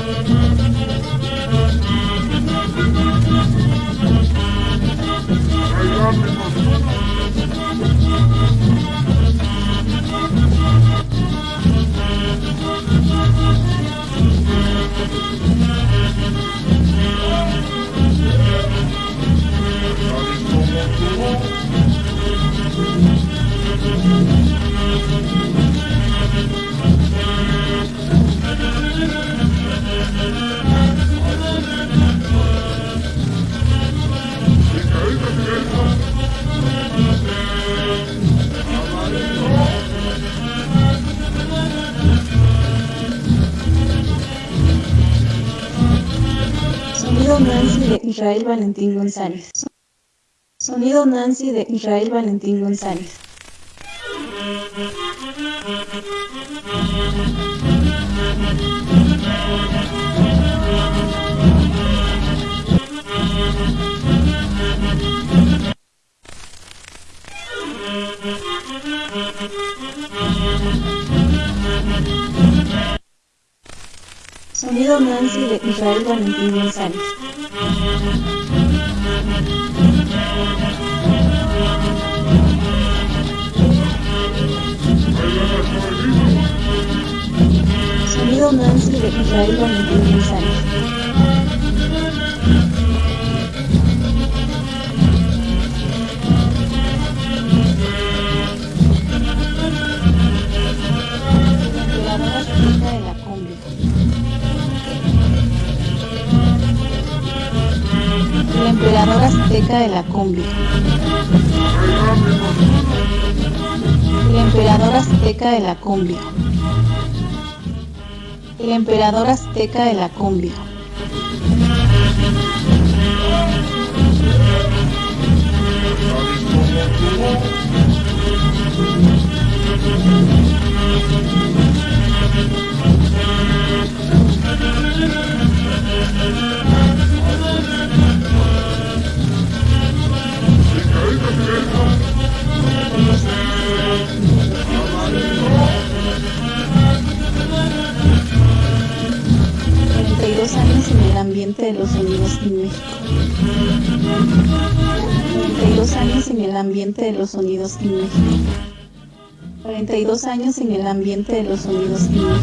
Sonido Nancy de Israel Valentín González. Sonido Nancy de Israel Valentín González. Sonido Nancy de Israel Valentín González. Sonido Nancy de Israel Valentín González. La emperadora azteca de la cumbia. El emperador azteca de la cumbia. El emperador azteca de la cumbia. Ambiente de los sonidos en México. 42 años en el ambiente de los sonidos en México. 42 años en el ambiente de los sonidos en México.